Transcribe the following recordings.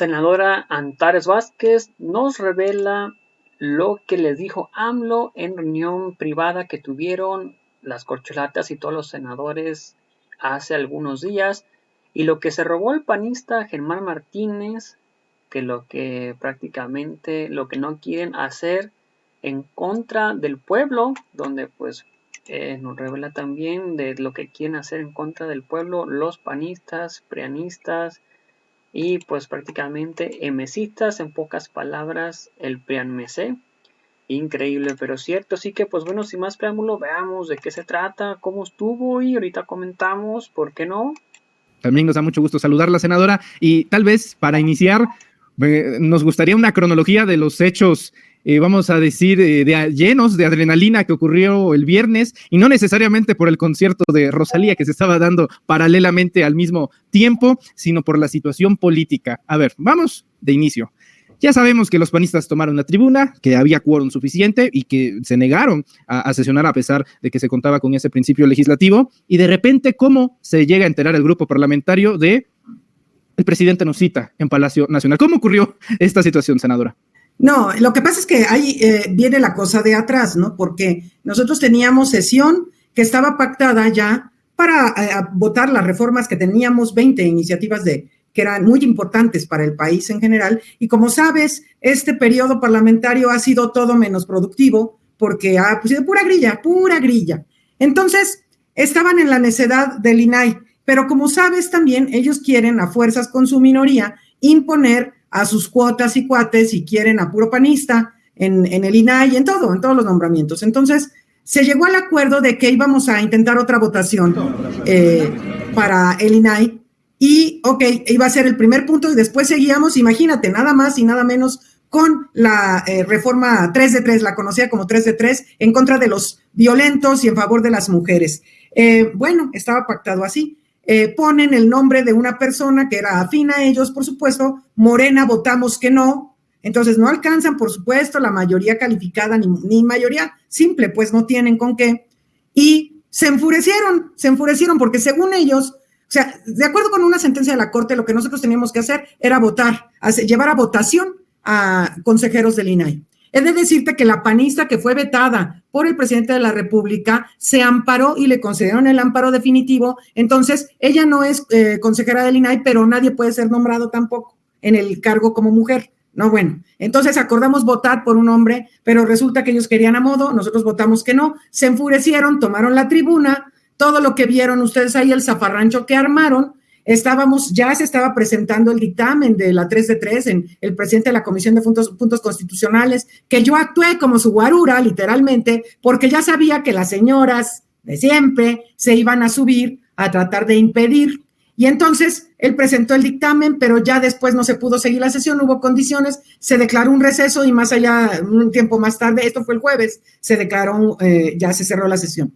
senadora Antares Vázquez nos revela lo que les dijo AMLO en reunión privada que tuvieron las corcholatas y todos los senadores hace algunos días y lo que se robó el panista Germán Martínez que lo que prácticamente lo que no quieren hacer en contra del pueblo, donde pues eh, nos revela también de lo que quieren hacer en contra del pueblo los panistas, prianistas y pues prácticamente emesistas, en pocas palabras, el prianmesé. Increíble, pero cierto. Así que, pues bueno, sin más preámbulo, veamos de qué se trata, cómo estuvo y ahorita comentamos, ¿por qué no? También nos da mucho gusto saludar la senadora y tal vez para iniciar nos gustaría una cronología de los hechos, eh, vamos a decir, eh, de, llenos de adrenalina que ocurrió el viernes y no necesariamente por el concierto de Rosalía que se estaba dando paralelamente al mismo tiempo, sino por la situación política. A ver, vamos de inicio. Ya sabemos que los panistas tomaron la tribuna, que había quórum suficiente y que se negaron a, sesionar a pesar de que se contaba con ese principio legislativo. Y de repente, ¿cómo se llega a enterar el grupo parlamentario de el presidente nos cita en Palacio Nacional. ¿Cómo ocurrió esta situación, senadora? No, lo que pasa es que ahí eh, viene la cosa de atrás, ¿no? Porque nosotros teníamos sesión que estaba pactada ya para eh, votar las reformas que teníamos, 20 iniciativas de que eran muy importantes para el país en general. Y como sabes, este periodo parlamentario ha sido todo menos productivo porque ha sido pura grilla, pura grilla. Entonces, estaban en la necedad del INAI pero como sabes también, ellos quieren a fuerzas con su minoría imponer a sus cuotas y cuates y quieren a puro panista en, el INAI, en todo, en todos los nombramientos. Entonces, se llegó al acuerdo de que íbamos a intentar otra votación eh, para el INAI y, ok, iba a ser el primer punto y después seguíamos, imagínate, nada más y nada menos con la eh, reforma 3 de 3, la conocía como 3 de 3, en contra de los violentos y en favor de las mujeres. Eh, bueno, estaba pactado así. Eh, ponen el nombre de una persona que era afín a ellos, por supuesto, Morena votamos que no, entonces no alcanzan, por supuesto, la mayoría calificada ni, ni mayoría simple, pues no tienen con qué. Y se enfurecieron, se enfurecieron porque según ellos, o sea, de acuerdo con una sentencia de la Corte, lo que nosotros teníamos que hacer era votar, llevar a votación a consejeros del INAI. Es de decirte que la panista que fue vetada por el presidente de la República se amparó y le concedieron el amparo definitivo. Entonces, ella no es eh, consejera del INAI, pero nadie puede ser nombrado tampoco en el cargo como mujer. No, bueno, entonces acordamos votar por un hombre, pero resulta que ellos querían a modo, nosotros votamos que no, se enfurecieron, tomaron la tribuna, todo lo que vieron ustedes ahí, el zafarrancho que armaron, estábamos, ya se estaba presentando el dictamen de la 3 de 3 en el presidente de la Comisión de Puntos, Constitucionales, que yo actué como su guarura, literalmente, porque ya sabía que las señoras de siempre se iban a subir a tratar de impedir. Y entonces él presentó el dictamen, pero ya después no se pudo seguir la sesión, hubo condiciones, se declaró un receso y más allá, un tiempo más tarde, esto fue el jueves, se declaró, eh, ya se cerró la sesión.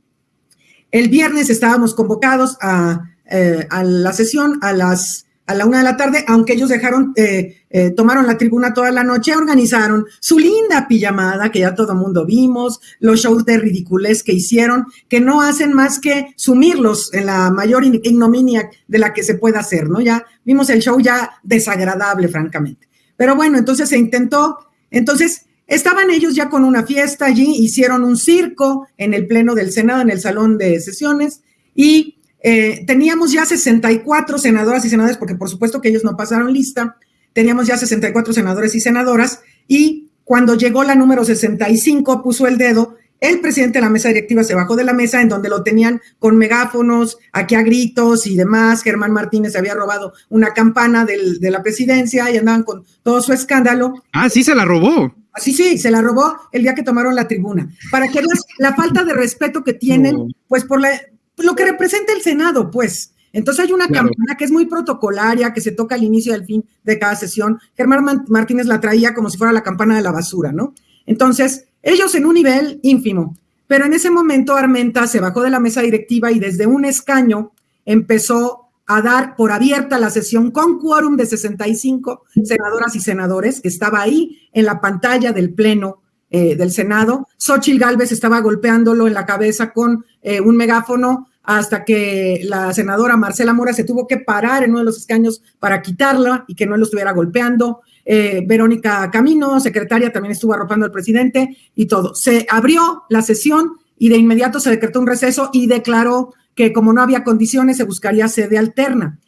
El viernes estábamos convocados a eh, a la sesión a las a la una de la tarde, aunque ellos dejaron, eh, eh, tomaron la tribuna toda la noche, organizaron su linda pijamada, que ya todo el mundo vimos, los shows de ridiculez que hicieron, que no hacen más que sumirlos en la mayor ignominia de la que se pueda hacer, ¿no? Ya vimos el show ya desagradable, francamente. Pero bueno, entonces se intentó, entonces estaban ellos ya con una fiesta allí, hicieron un circo en el pleno del Senado, en el salón de sesiones, y eh, teníamos ya 64 senadoras y senadores, porque por supuesto que ellos no pasaron lista, teníamos ya 64 senadores y senadoras, y cuando llegó la número 65, puso el dedo, el presidente de la mesa directiva se bajó de la mesa en donde lo tenían con megáfonos, aquí a gritos y demás. Germán Martínez había robado una campana de la presidencia y andaban con todo su escándalo. Ah, sí, se la robó. Sí, sí, se la robó el día que tomaron la tribuna. Para que veas la falta de respeto que tienen, pues por la, lo que representa el Senado, pues. Entonces hay una campana que es muy protocolaria, que se toca al inicio y al fin de cada sesión. Germán Martínez la traía como si fuera la campana de la basura, ¿no? Entonces, ellos en un nivel ínfimo. Pero en ese momento Armenta se bajó de la mesa directiva y desde un escaño empezó a dar por abierta la sesión con quórum de 65 senadoras y senadores, que estaba ahí en la pantalla del Pleno eh, del Senado. Xochitl Gálvez estaba golpeándolo en la cabeza con eh, un megáfono hasta que la senadora Marcela Mora se tuvo que parar en uno de los escaños para quitarla y que no lo estuviera golpeando. Eh, Verónica Camino, secretaria, también estuvo arropando al presidente y todo. Se abrió la sesión y de inmediato se decretó un receso y declaró que como no había condiciones se buscaría sede alterna.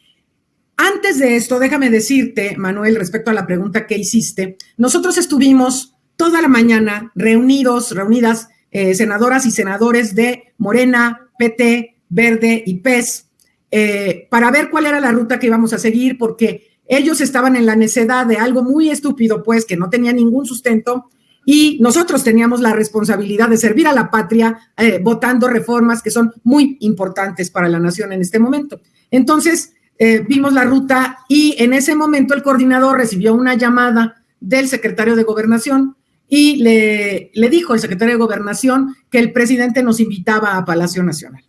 Antes de esto, déjame decirte, Manuel, respecto a la pregunta que hiciste, nosotros estuvimos toda la mañana reunidos, reunidas, eh, senadoras y senadores de Morena, PT, Verde y PES, eh, para ver cuál era la ruta que íbamos a seguir, porque ellos estaban en la necedad de algo muy estúpido, pues, que no tenía ningún sustento, y nosotros teníamos la responsabilidad de servir a la patria eh, votando reformas que son muy importantes para la nación en este momento. Entonces, eh, vimos la ruta y en ese momento el coordinador recibió una llamada del secretario de gobernación y le, le dijo al secretario de gobernación que el presidente nos invitaba a Palacio Nacional.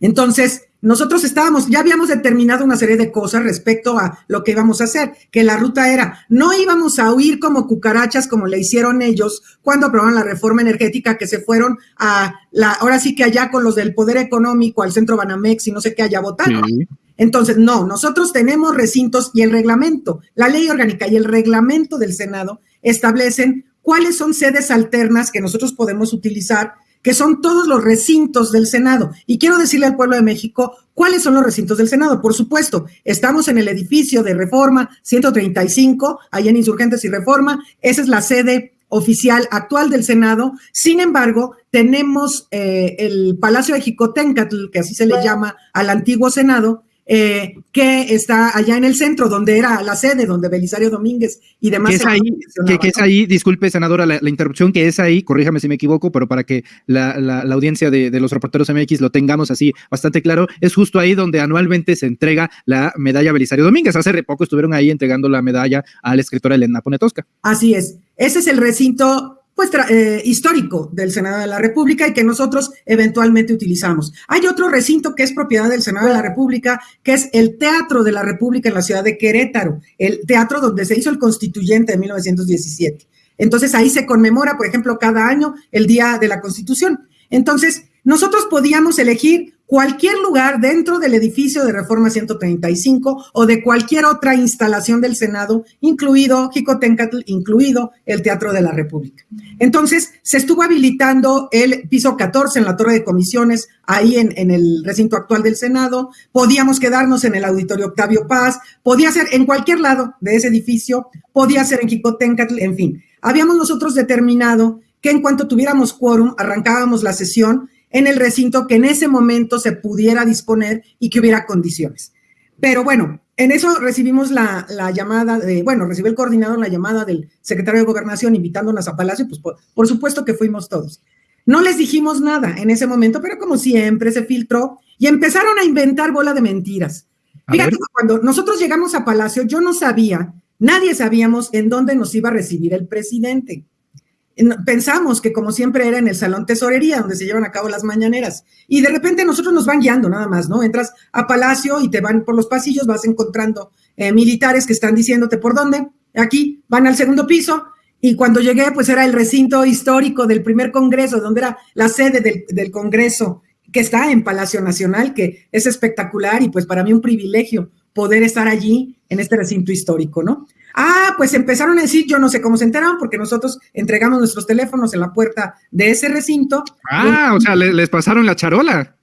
Entonces, nosotros estábamos, ya habíamos determinado una serie de cosas respecto a lo que íbamos a hacer, que la ruta era, no íbamos a huir como cucarachas como le hicieron ellos cuando aprobaron la reforma energética, que se fueron a la, ahora sí que allá con los del poder económico, al centro Banamex y no sé qué allá votaron. Entonces, no, nosotros tenemos recintos y el reglamento, la ley orgánica y el reglamento del Senado establecen cuáles son sedes alternas que nosotros podemos utilizar que son todos los recintos del Senado. Y quiero decirle al pueblo de México cuáles son los recintos del Senado. Por supuesto, estamos en el edificio de Reforma 135, allá en Insurgentes y Reforma. Esa es la sede oficial actual del Senado. Sin embargo, tenemos eh, el Palacio de Jicotencatl, que así se le llama al antiguo Senado, eh, que está allá en el centro, donde era la sede, donde Belisario Domínguez y demás. Que es ahí, que, es ahí disculpe, senadora, la, interrupción, que es ahí, corríjame si me equivoco, pero para que la, audiencia de, los reporteros MX lo tengamos así bastante claro, es justo ahí donde anualmente se entrega la medalla Belisario Domínguez. Hace poco estuvieron ahí entregando la medalla a la escritora Elena Ponetosca. Así es. Ese es el recinto pues, eh, histórico del Senado de la República y que nosotros eventualmente utilizamos. Hay otro recinto que es propiedad del Senado de la República, que es el Teatro de la República en la ciudad de Querétaro, el teatro donde se hizo el constituyente de 1917. Entonces ahí se conmemora, por ejemplo, cada año el Día de la Constitución. Entonces, nosotros podíamos elegir cualquier lugar dentro del edificio de Reforma 135 o de cualquier otra instalación del Senado, incluido Jicotencatl, incluido el Teatro de la República. Entonces, se estuvo habilitando el piso 14 en la torre de comisiones, ahí en, el recinto actual del Senado. Podíamos quedarnos en el auditorio Octavio Paz, podía ser en cualquier lado de ese edificio, podía ser en Jicotencatl, en fin. Habíamos nosotros determinado que en cuanto tuviéramos quórum, arrancábamos la sesión en el recinto que en ese momento se pudiera disponer y que hubiera condiciones. Pero bueno, en eso recibimos la, llamada de, bueno, recibió el coordinador la llamada del secretario de Gobernación invitándonos a Palacio, pues por, supuesto que fuimos todos. No les dijimos nada en ese momento, pero como siempre se filtró y empezaron a inventar bola de mentiras. Fíjate, cuando nosotros llegamos a Palacio, yo no sabía, nadie sabíamos en dónde nos iba a recibir el presidente pensamos que como siempre era en el salón tesorería donde se llevan a cabo las mañaneras y de repente nosotros nos van guiando nada más, ¿no? Entras a Palacio y te van por los pasillos, vas encontrando eh, militares que están diciéndote por dónde, aquí van al segundo piso y cuando llegué pues era el recinto histórico del primer congreso, donde era la sede del, del congreso que está en Palacio Nacional, que es espectacular y pues para mí un privilegio poder estar allí en este recinto histórico, ¿no? Ah, pues empezaron a decir, yo no sé cómo se enteraron, porque nosotros entregamos nuestros teléfonos en la puerta de ese recinto. Ah, o sea, les, pasaron la charola.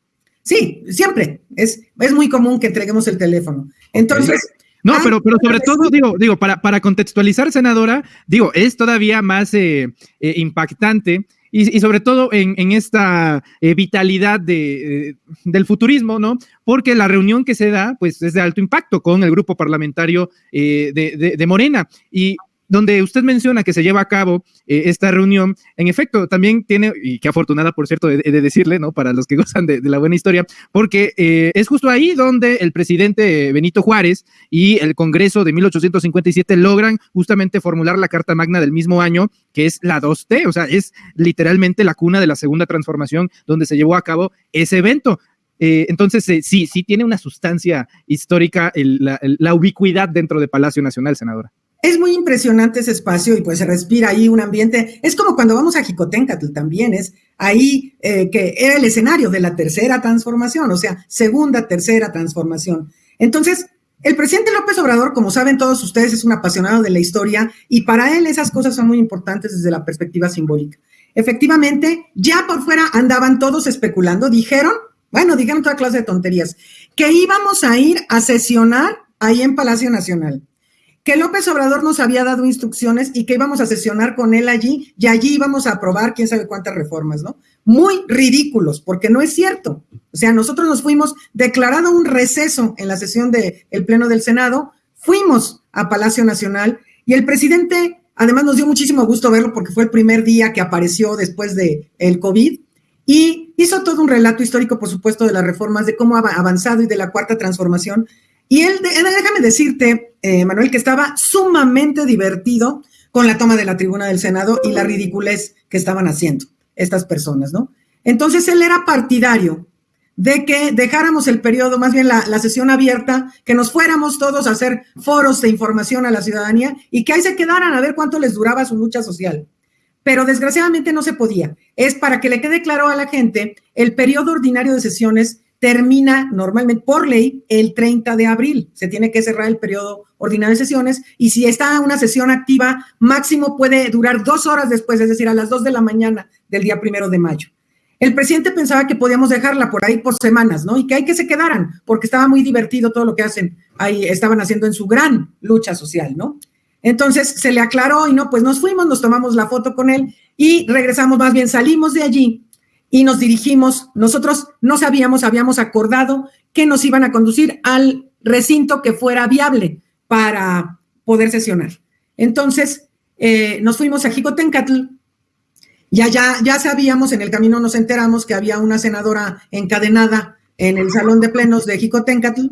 Sí, siempre. Es, es muy común que entreguemos el teléfono. Entonces. No, ah, pero, pero sobre todo, digo, digo, para, para contextualizar, senadora, digo, es todavía más eh, eh, impactante y, sobre todo en, esta eh, vitalidad de, del futurismo, ¿no? Porque la reunión que se da, pues es de alto impacto con el grupo parlamentario de, de, Morena. Y donde usted menciona que se lleva a cabo eh, esta reunión, en efecto, también tiene, y qué afortunada, por cierto, de, decirle, ¿no? Para los que gozan de, la buena historia, porque eh, es justo ahí donde el presidente Benito Juárez y el Congreso de 1857 logran justamente formular la Carta Magna del mismo año, que es la 2T, o sea, es literalmente la cuna de la segunda transformación donde se llevó a cabo ese evento. Eh, entonces, sí, sí tiene una sustancia histórica la ubicuidad dentro de Palacio Nacional, senadora. Es muy impresionante ese espacio y pues se respira ahí un ambiente. Es como cuando vamos a Jicotencatl también, es ahí eh, que era el escenario de la tercera transformación, o sea, segunda, tercera transformación. Entonces, el presidente López Obrador, como saben todos ustedes, es un apasionado de la historia y para él esas cosas son muy importantes desde la perspectiva simbólica. Efectivamente, ya por fuera andaban todos especulando, dijeron, bueno, dijeron toda clase de tonterías, que íbamos a ir a sesionar ahí en Palacio Nacional que López Obrador nos había dado instrucciones y que íbamos a sesionar con él allí y allí íbamos a aprobar quién sabe cuántas reformas, ¿no? Muy ridículos, porque no es cierto. O sea, nosotros nos fuimos declarado un receso en la sesión del Pleno del Senado, fuimos a Palacio Nacional y el presidente, además nos dio muchísimo gusto verlo porque fue el primer día que apareció después del el COVID y hizo todo un relato histórico, por supuesto, de las reformas, de cómo ha avanzado y de la cuarta transformación y él, déjame decirte, eh, Manuel, que estaba sumamente divertido con la toma de la tribuna del Senado y la ridiculez que estaban haciendo estas personas, ¿no? Entonces él era partidario de que dejáramos el periodo, más bien la, la, sesión abierta, que nos fuéramos todos a hacer foros de información a la ciudadanía y que ahí se quedaran a ver cuánto les duraba su lucha social. Pero desgraciadamente no se podía. Es para que le quede claro a la gente, el periodo ordinario de sesiones termina normalmente por ley el 30 de abril. Se tiene que cerrar el periodo ordinario de sesiones y si está una sesión activa, máximo puede durar dos horas después, es decir, a las dos de la mañana del día primero de mayo. El presidente pensaba que podíamos dejarla por ahí por semanas, ¿no? Y que hay que se quedaran, porque estaba muy divertido todo lo que hacen, ahí estaban haciendo en su gran lucha social, ¿no? Entonces se le aclaró y no, pues nos fuimos, nos tomamos la foto con él y regresamos, más bien salimos de allí y nos dirigimos, nosotros no sabíamos, habíamos acordado que nos iban a conducir al recinto que fuera viable para poder sesionar. Entonces, eh, nos fuimos a Jicotencatl, ya, ya, ya sabíamos, en el camino nos enteramos que había una senadora encadenada en el salón de plenos de Jicotencatl,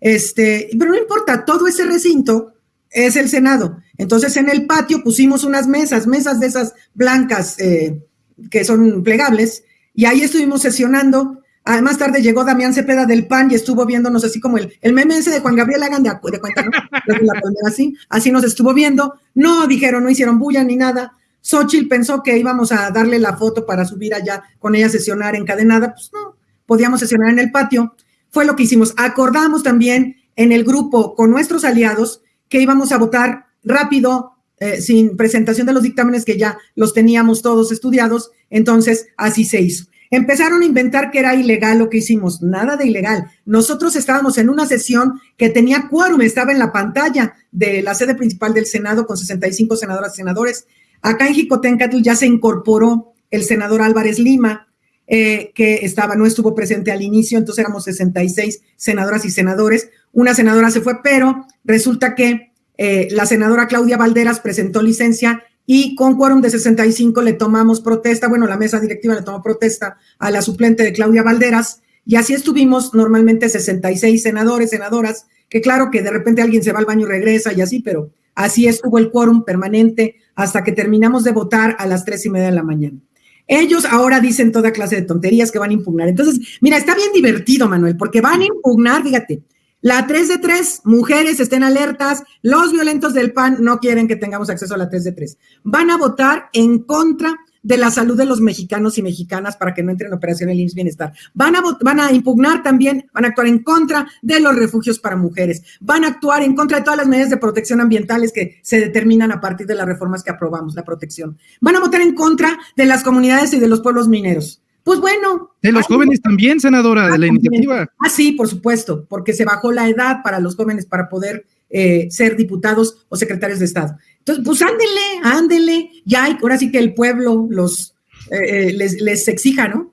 este, pero no importa, todo ese recinto es el Senado. Entonces, en el patio pusimos unas mesas, mesas de esas blancas eh, que son plegables, y ahí estuvimos sesionando. Más tarde llegó Damián Cepeda del PAN y estuvo viéndonos así como el, el meme ese de Juan Gabriel hagan de, de cuenta, ¿no? así, así nos estuvo viendo. No dijeron, no hicieron bulla ni nada. Xochitl pensó que íbamos a darle la foto para subir allá con ella a sesionar encadenada. Pues no, podíamos sesionar en el patio. Fue lo que hicimos. Acordamos también en el grupo con nuestros aliados que íbamos a votar rápido, eh, sin presentación de los dictámenes que ya los teníamos todos estudiados, entonces así se hizo. Empezaron a inventar que era ilegal lo que hicimos, nada de ilegal. Nosotros estábamos en una sesión que tenía quórum, estaba en la pantalla de la sede principal del Senado con 65 senadoras y senadores. Acá en Jicotencatl ya se incorporó el senador Álvarez Lima, eh, que estaba, no estuvo presente al inicio, entonces éramos 66 senadoras y senadores. Una senadora se fue, pero resulta que eh, la senadora Claudia Valderas presentó licencia y con quórum de 65 le tomamos protesta, bueno, la mesa directiva le tomó protesta a la suplente de Claudia Valderas y así estuvimos normalmente 66 senadores, senadoras, que claro que de repente alguien se va al baño y regresa y así, pero así estuvo el quórum permanente hasta que terminamos de votar a las tres y media de la mañana. Ellos ahora dicen toda clase de tonterías que van a impugnar. Entonces, mira, está bien divertido, Manuel, porque van a impugnar, fíjate, la 3 de 3, mujeres estén alertas, los violentos del PAN no quieren que tengamos acceso a la 3 de 3. Van a votar en contra de la salud de los mexicanos y mexicanas para que no entren en operación el IMSS Bienestar. Van a, van a impugnar también, van a actuar en contra de los refugios para mujeres. Van a actuar en contra de todas las medidas de protección ambientales que se determinan a partir de las reformas que aprobamos, la protección. Van a votar en contra de las comunidades y de los pueblos mineros. Pues bueno. De los jóvenes también, senadora, de la iniciativa. Ah, sí, por supuesto, porque se bajó la edad para los jóvenes para poder eh, ser diputados o secretarios de Estado. Entonces, pues ándele, ándele, ya hay, ahora sí que el pueblo los eh, eh, les, les exija, ¿no?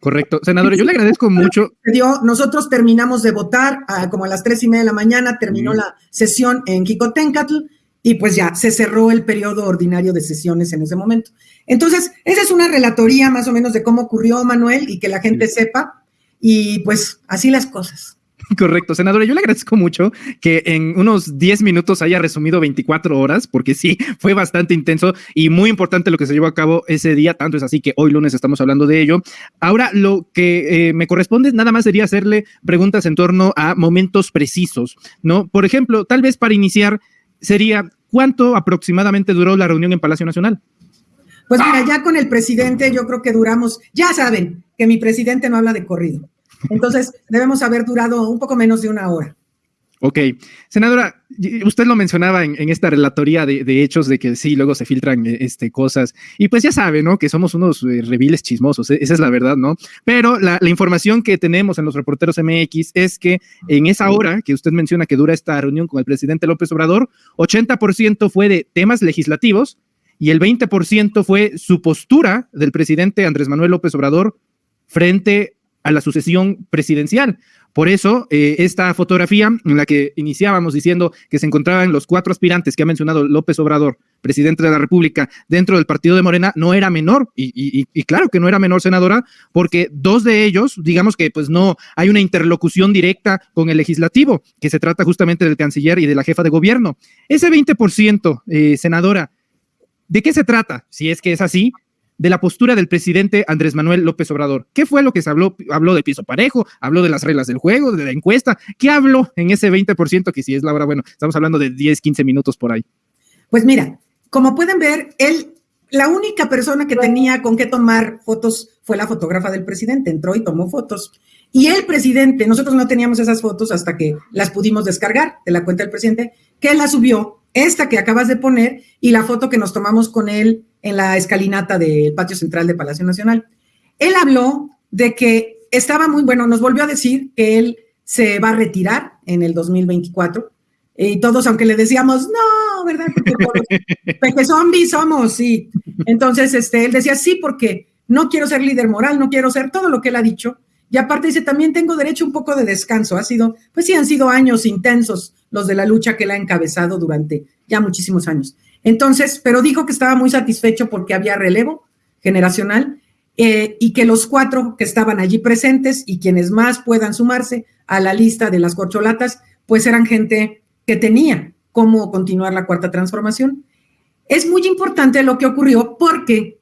Correcto. Senadora, yo le agradezco mucho. Nosotros terminamos de votar como a las tres y media de la mañana, terminó la sesión en Quicotencatl y pues ya se cerró el periodo ordinario de sesiones en ese momento. Entonces, esa es una relatoría más o menos de cómo ocurrió, Manuel, y que la gente sepa, y pues así las cosas. Correcto, senadora. Yo le agradezco mucho que en unos 10 minutos haya resumido 24 horas, porque sí, fue bastante intenso y muy importante lo que se llevó a cabo ese día. Tanto es así que hoy lunes estamos hablando de ello. Ahora, lo que eh, me corresponde nada más sería hacerle preguntas en torno a momentos precisos, ¿no? Por ejemplo, tal vez para iniciar sería ¿cuánto aproximadamente duró la reunión en Palacio Nacional? Pues mira, ya con el presidente yo creo que duramos, ya saben que mi presidente no habla de corrido. Entonces, debemos haber durado un poco menos de una hora. Ok. Senadora, usted lo mencionaba en, esta relatoría de, hechos de que sí, luego se filtran eh, este, cosas. Y pues ya sabe, ¿no? Que somos unos eh, reviles chismosos, e, esa es la verdad, ¿no? Pero la, información que tenemos en los reporteros MX es que en esa hora que usted menciona que dura esta reunión con el presidente López Obrador, 80% fue de temas legislativos y el 20% fue su postura del presidente Andrés Manuel López Obrador frente a la sucesión presidencial. Por eso, eh, esta fotografía en la que iniciábamos diciendo que se encontraban los cuatro aspirantes que ha mencionado López Obrador, presidente de la República, dentro del partido de Morena, no era menor. Y, claro que no era menor, senadora, porque dos de ellos, digamos que pues no hay una interlocución directa con el legislativo, que se trata justamente del canciller y de la jefa de gobierno. Ese 20%, eh, senadora, ¿de qué se trata? Si es que es así, de la postura del presidente Andrés Manuel López Obrador. ¿Qué fue lo que se habló? Habló de piso parejo, habló de las reglas del juego, de la encuesta. ¿Qué habló en ese 20% que si es la hora, bueno, estamos hablando de 10, 15 minutos por ahí? Pues mira, como pueden ver, él, la única persona que tenía con qué tomar fotos fue la fotógrafa del presidente. Entró y tomó fotos. Y el presidente, nosotros no teníamos esas fotos hasta que las pudimos descargar de la cuenta del presidente, que las subió, esta que acabas de poner y la foto que nos tomamos con él en la escalinata del patio central de Palacio Nacional. Él habló de que estaba muy bueno, nos volvió a decir que él se va a retirar en el 2024 y todos, aunque le decíamos, no, ¿verdad? Porque zombies somos, sí. Entonces, este, él decía, sí, porque no quiero ser líder moral, no quiero ser todo lo que él ha dicho. Y aparte dice, también tengo derecho a un poco de descanso. Ha sido, pues sí, han sido años intensos los de la lucha que él ha encabezado durante ya muchísimos años. Entonces, pero dijo que estaba muy satisfecho porque había relevo generacional eh, y que los cuatro que estaban allí presentes y quienes más puedan sumarse a la lista de las corcholatas, pues eran gente que tenía cómo continuar la cuarta transformación. Es muy importante lo que ocurrió porque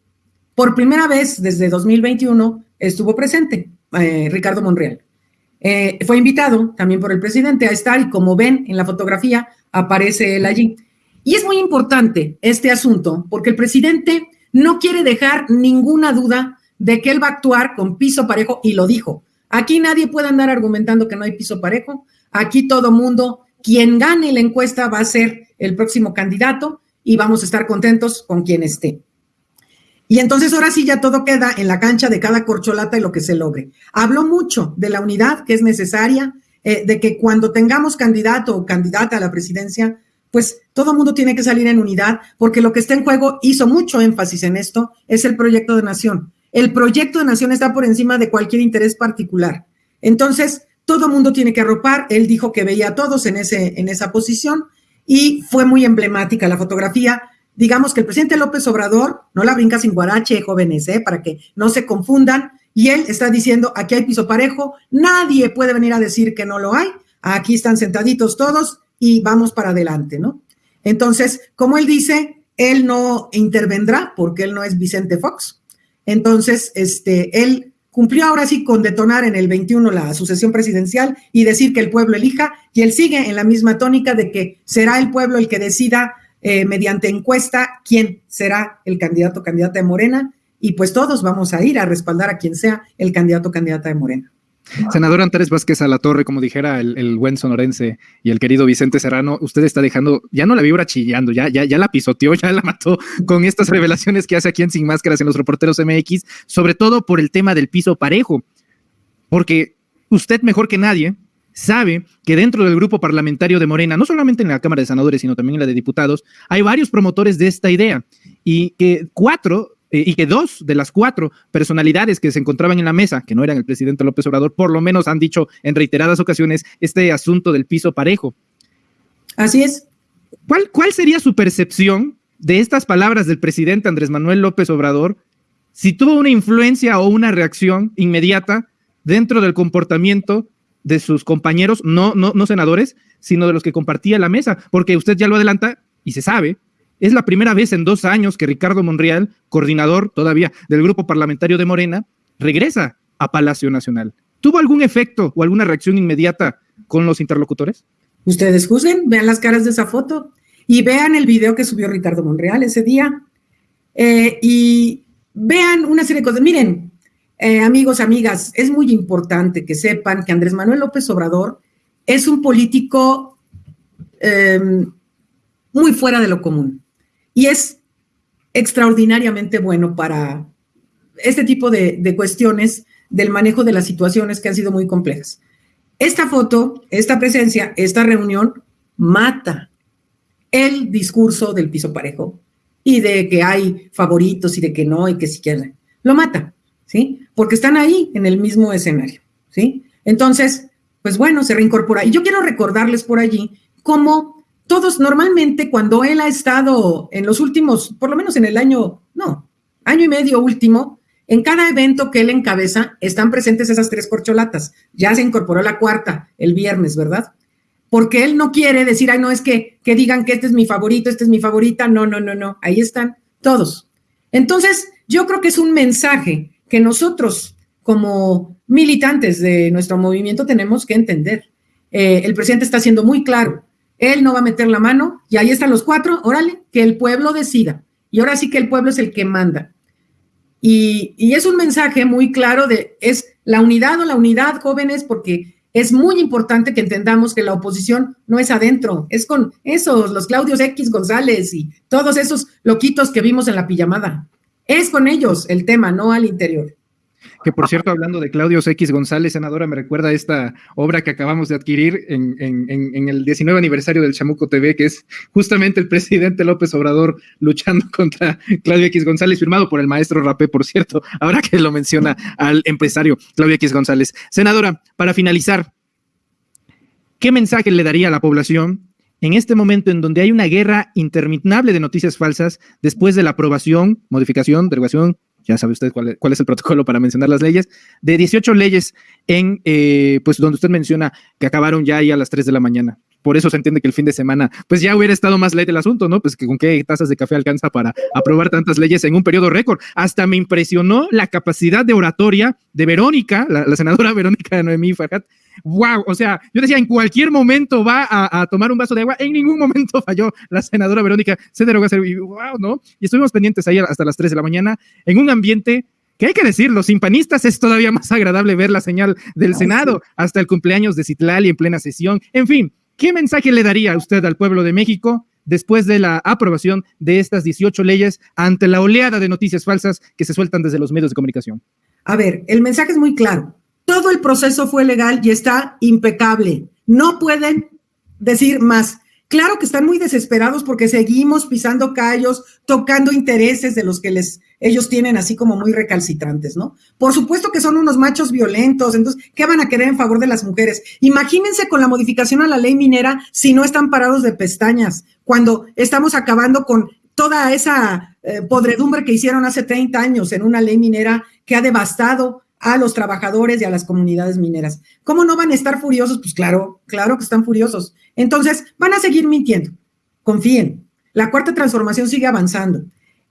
por primera vez desde 2021 estuvo presente eh, Ricardo Monreal. Eh, fue invitado también por el presidente a estar y como ven en la fotografía aparece él allí. Y es muy importante este asunto porque el presidente no quiere dejar ninguna duda de que él va a actuar con piso parejo y lo dijo. Aquí nadie puede andar argumentando que no hay piso parejo. Aquí todo mundo, quien gane la encuesta va a ser el próximo candidato y vamos a estar contentos con quien esté. Y entonces ahora sí ya todo queda en la cancha de cada corcholata y lo que se logre. Habló mucho de la unidad que es necesaria, eh, de que cuando tengamos candidato o candidata a la presidencia, pues todo el mundo tiene que salir en unidad, porque lo que está en juego, hizo mucho énfasis en esto, es el proyecto de nación. El proyecto de nación está por encima de cualquier interés particular. Entonces, todo el mundo tiene que arropar. Él dijo que veía a todos en, ese, en esa posición y fue muy emblemática la fotografía. Digamos que el presidente López Obrador, no la brinca sin guarache, jóvenes, ¿eh? para que no se confundan, y él está diciendo, aquí hay piso parejo, nadie puede venir a decir que no lo hay, aquí están sentaditos todos, y vamos para adelante, ¿no? Entonces, como él dice, él no intervendrá porque él no es Vicente Fox. Entonces, este, él cumplió ahora sí con detonar en el 21 la sucesión presidencial y decir que el pueblo elija, y él sigue en la misma tónica de que será el pueblo el que decida eh, mediante encuesta quién será el candidato o candidata de Morena, y pues todos vamos a ir a respaldar a quien sea el candidato o candidata de Morena. Senador Antares Vázquez a la torre, como dijera el, buen sonorense y el querido Vicente Serrano, usted está dejando, ya no la vibra chillando, ya, ya, ya la pisoteó, ya la mató con estas revelaciones que hace aquí en Sin Máscaras en los reporteros MX, sobre todo por el tema del piso parejo, porque usted mejor que nadie sabe que dentro del grupo parlamentario de Morena, no solamente en la Cámara de Senadores, sino también en la de Diputados, hay varios promotores de esta idea. Y que cuatro y que dos de las cuatro personalidades que se encontraban en la mesa, que no eran el presidente López Obrador, por lo menos han dicho en reiteradas ocasiones este asunto del piso parejo. Así es. ¿Cuál, cuál sería su percepción de estas palabras del presidente Andrés Manuel López Obrador si tuvo una influencia o una reacción inmediata dentro del comportamiento de sus compañeros, no, no, no senadores, sino de los que compartía la mesa, porque usted ya lo adelanta y se sabe es la primera vez en dos años que Ricardo Monreal, coordinador todavía del grupo parlamentario de Morena, regresa a Palacio Nacional. ¿Tuvo algún efecto o alguna reacción inmediata con los interlocutores? Ustedes juzguen, vean las caras de esa foto. y vean el video que subió Ricardo Monreal ese día eh, y vean una serie de cosas. Miren, eh, amigos, amigas, es muy importante que sepan que Andrés Manuel López Obrador es un político em, muy fuera de lo común y es extraordinariamente bueno para este tipo de, cuestiones del manejo de las situaciones que han sido muy complejas. Esta foto, esta presencia, esta reunión mata el discurso del piso parejo y de que hay favoritos y de que no y que si quieren. Lo mata, ¿sí? Porque están ahí en el mismo escenario, ¿sí? Entonces, pues bueno, se reincorpora. Y yo quiero recordarles por allí cómo todos normalmente cuando él ha estado en los últimos, por lo menos en el año, no, año y medio último, en cada evento que él encabeza están presentes esas tres corcholatas. Ya se incorporó la cuarta el viernes, ¿verdad? Porque él no quiere decir, ay, no, es que, que digan que este es mi favorito, este es mi favorita. No, no, no, no. Ahí están todos. Entonces, yo creo que es un mensaje que nosotros, como militantes de nuestro movimiento, tenemos que entender. Eh, el presidente está siendo muy claro. Él no va a meter la mano y ahí están los cuatro. Órale, que el pueblo decida. Y ahora sí que el pueblo es el que manda. Y, es un mensaje muy claro de, es la unidad o la unidad, jóvenes, porque es muy importante que entendamos que la oposición no es adentro, es con esos, los Claudios X González y todos esos loquitos que vimos en la pijamada. Es con ellos el tema, no al interior. Que por cierto, hablando de Claudio X González, senadora, me recuerda esta obra que acabamos de adquirir en, el 19 aniversario del Chamuco TV, que es justamente el presidente López Obrador luchando contra Claudio X González, firmado por el maestro Rapé, por cierto, ahora que lo menciona al empresario Claudio X González. Senadora, para finalizar, ¿qué mensaje le daría a la población en este momento en donde hay una guerra interminable de noticias falsas después de la aprobación, modificación, derogación, ya sabe usted cuál, es el protocolo para mencionar las leyes, de 18 leyes en, eh, pues donde usted menciona que acabaron ya ahí a las 3 de la mañana. Por eso se entiende que el fin de semana, pues ya hubiera estado más ley el asunto, ¿no? Pues que con qué tazas de café alcanza para aprobar tantas leyes en un periodo récord. Hasta me impresionó la capacidad de oratoria de Verónica, la, senadora Verónica Noemí Farhat, wow, o sea, yo decía, en cualquier momento va a, tomar un vaso de agua, en ningún momento falló la senadora Verónica, a hacer, wow, ¿no? Y estuvimos pendientes ahí hasta las 3 de la mañana en un ambiente que hay que decirlo, sin panistas es todavía más agradable ver la señal del Senado hasta el cumpleaños de Citlali en plena sesión. En fin, ¿qué mensaje le daría usted al pueblo de México después de la aprobación de estas 18 leyes ante la oleada de noticias falsas que se sueltan desde los medios de comunicación? A ver, el mensaje es muy claro. Todo el proceso fue legal y está impecable. No pueden decir más. Claro que están muy desesperados porque seguimos pisando callos, tocando intereses de los que les ellos tienen así como muy recalcitrantes, ¿no? Por supuesto que son unos machos violentos, entonces, ¿qué van a querer en favor de las mujeres? Imagínense con la modificación a la ley minera si no están parados de pestañas, cuando estamos acabando con toda esa eh, podredumbre que hicieron hace 30 años en una ley minera que ha devastado a los trabajadores y a las comunidades mineras. ¿Cómo no van a estar furiosos? Pues claro, claro que están furiosos. Entonces, van a seguir mintiendo. Confíen. La cuarta transformación sigue avanzando.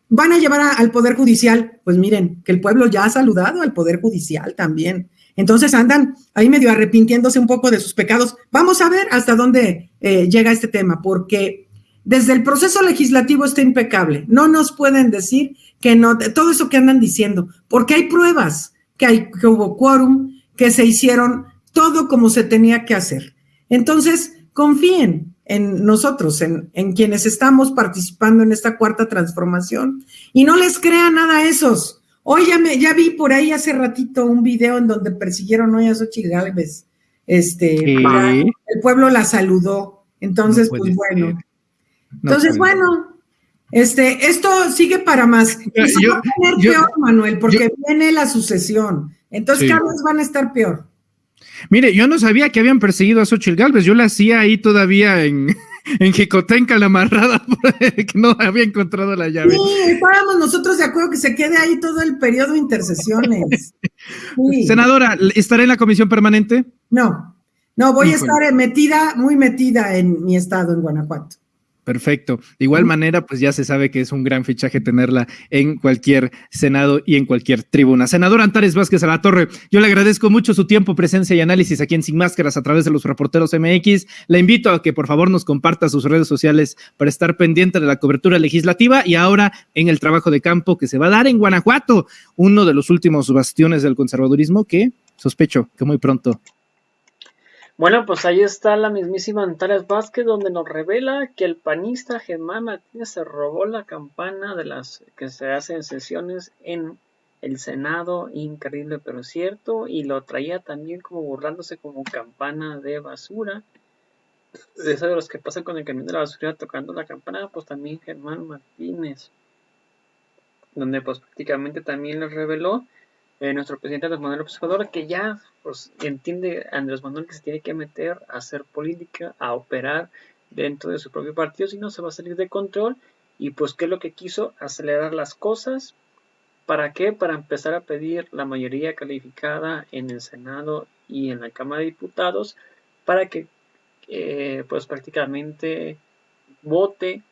¿Van a llevar al Poder Judicial? Pues miren, que el pueblo ya ha saludado al Poder Judicial también. Entonces andan ahí medio arrepintiéndose un poco de sus pecados. Vamos a ver hasta dónde eh, llega este tema, porque desde el proceso legislativo está impecable. No nos pueden decir que no, todo eso que andan diciendo, porque hay pruebas que, hay, que hubo quórum, que se hicieron todo como se tenía que hacer. Entonces, confíen en nosotros, en, en, quienes estamos participando en esta cuarta transformación y no les crean nada a esos. Hoy ya, me, ya vi por ahí hace ratito un video en donde persiguieron hoy a Xochitl Galvez. Este, el pueblo la saludó. Entonces, pues bueno. Entonces, bueno, este, esto sigue para más. Y se va a poner peor, Manuel, porque viene la sucesión. Entonces, cada vez van a estar peor. Mire, yo no sabía que habían perseguido a Xochitl Galvez. Yo la hacía ahí todavía en, en Jicotenca, la amarrada, que no había encontrado la llave. Sí, estábamos nosotros de acuerdo que se quede ahí todo el periodo de intercesiones. Senadora, ¿estaré en la comisión permanente? No, no, voy a estar metida, muy metida en mi estado, en Guanajuato. Perfecto. De igual manera, pues ya se sabe que es un gran fichaje tenerla en cualquier Senado y en cualquier tribuna. Senador Antares Vázquez a la Torre, yo le agradezco mucho su tiempo, presencia y análisis aquí en Sin Máscaras a través de los reporteros MX. Le invito a que por favor nos comparta sus redes sociales para estar pendiente de la cobertura legislativa y ahora en el trabajo de campo que se va a dar en Guanajuato, uno de los últimos bastiones del conservadurismo que sospecho que muy pronto bueno, pues ahí está la mismísima Antares Vázquez, donde nos revela que el panista Germán Martínez se robó la campana de las que se hacen sesiones en el Senado, increíble pero cierto, y lo traía también como burlándose como campana de basura. De eso de los que pasan con el camión de la basura tocando la campana, pues también Germán Martínez, donde pues prácticamente también les reveló eh, nuestro presidente Andrés Manuel López Obrador, que ya pues, entiende Andrés Manuel que se tiene que meter a hacer política, a operar dentro de su propio partido, si no se va a salir de control. Y pues, ¿qué es lo que quiso? Acelerar las cosas. ¿Para qué? Para empezar a pedir la mayoría calificada en el Senado y en la Cámara de Diputados para que, eh, pues, prácticamente vote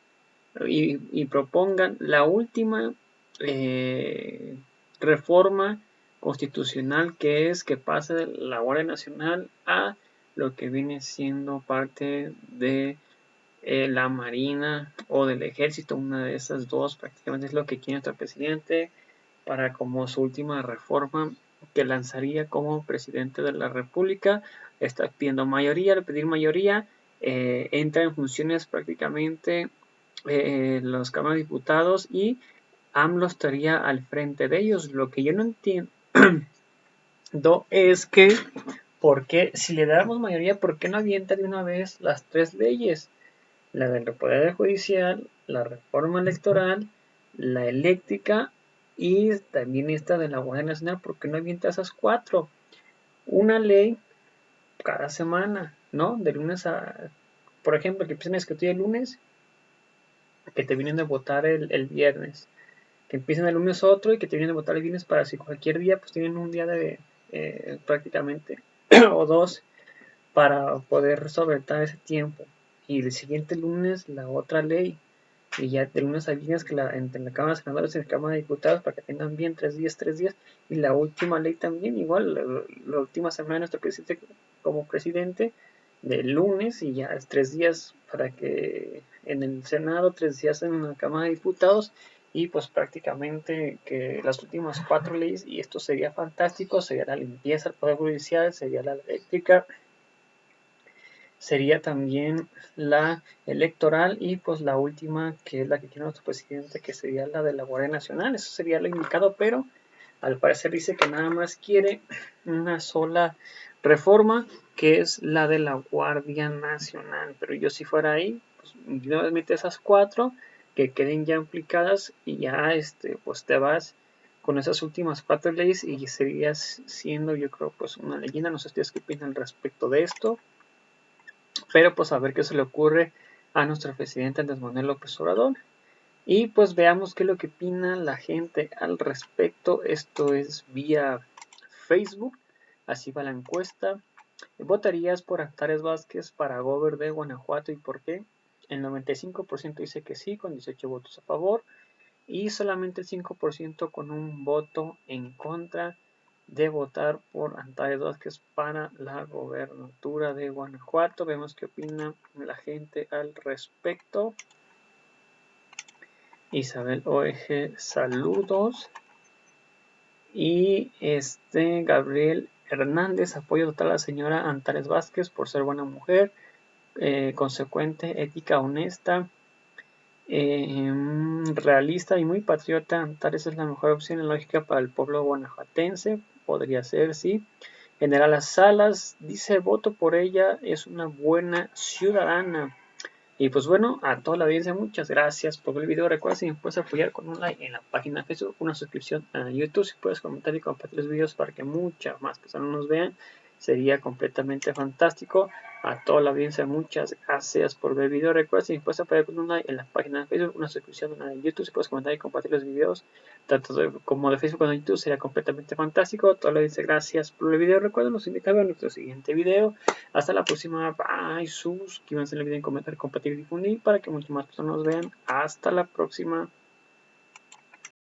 y, propongan la última eh, reforma constitucional que es que pase de la Guardia Nacional a lo que viene siendo parte de eh, la Marina o del Ejército, una de esas dos prácticamente es lo que quiere nuestro presidente para como su última reforma que lanzaría como presidente de la República. Está pidiendo mayoría, al pedir mayoría eh, entra en funciones prácticamente eh, los cámaras de diputados y AMLO estaría al frente de ellos. Lo que yo no entiendo es que, ¿por qué, si le damos mayoría, por qué no avienta de una vez las tres leyes? La del Poder Judicial, la reforma electoral, la eléctrica y también esta de la Guardia Nacional, ¿por qué no avienta esas cuatro? Una ley cada semana, ¿no? De lunes a, por ejemplo, que empiecen a discutir el lunes, que te vienen a votar el viernes que empiecen el lunes otro y que te vienen a votar el viernes para si cualquier día pues tienen un día de eh, prácticamente o dos para poder solventar ese tiempo. Y el siguiente lunes la otra ley y ya de lunes a viernes que la, entre la Cámara de Senadores y la Cámara de Diputados para que tengan bien tres días, tres días. Y la última ley también igual la, última semana de nuestro presidente como presidente de lunes y ya es tres días para que en el Senado, tres días en la Cámara de Diputados y pues prácticamente que las últimas cuatro leyes y esto sería fantástico sería la limpieza del poder judicial sería la eléctrica sería también la electoral y pues la última que es la que quiere nuestro presidente que sería la de la Guardia Nacional. Eso sería lo indicado pero al parecer dice que nada más quiere una sola reforma que es la de la Guardia Nacional. Pero yo si fuera ahí pues mete esas cuatro que queden ya implicadas y ya este pues te vas con esas últimas cuatro leyes y seguirías siendo yo creo pues una leyenda. No sé ustedes qué opinan al respecto de esto pero pues a ver qué se le ocurre a nuestro presidente Andrés Manuel López Obrador. Y pues veamos qué es lo que opina la gente al respecto. Esto es vía Facebook así va la encuesta. ¿Votarías por Antares Vázquez para Gober de Guanajuato y por qué? El 95% dice que sí, con 18 votos a favor. Y solamente el 5% con un voto en contra de votar por Antares Vázquez para la gobernatura de Guanajuato. Vemos qué opina la gente al respecto. Isabel OEG, saludos. Y este Gabriel Hernández apoya total a la señora Antares Vázquez por ser buena mujer. Eh, consecuente, ética, honesta, eh, realista y muy patriota. Tal vez es la mejor opción lógica para el pueblo guanajuatense. Podría ser, sí. General Las Salas dice: voto por ella, es una buena ciudadana. Y pues bueno, a toda la audiencia, muchas gracias por el video. Recuerda si me puedes apoyar con un like en la página Facebook, una suscripción a YouTube, si puedes comentar y compartir los videos para que muchas más personas nos vean. Sería completamente fantástico. A toda la audiencia, muchas gracias por ver el video. Recuerda si puedes apoyar con un like en la página de Facebook, una suscripción en YouTube, si puedes comentar y compartir los videos, tanto como de Facebook como de YouTube, sería completamente fantástico. Toda la audiencia, gracias por el video. Recuerden los indicadores en nuestro siguiente video. Hasta la próxima. Bye. Suscríbanse en el video, comentar, compartir y difundir para que muchas más personas nos vean. Hasta la próxima.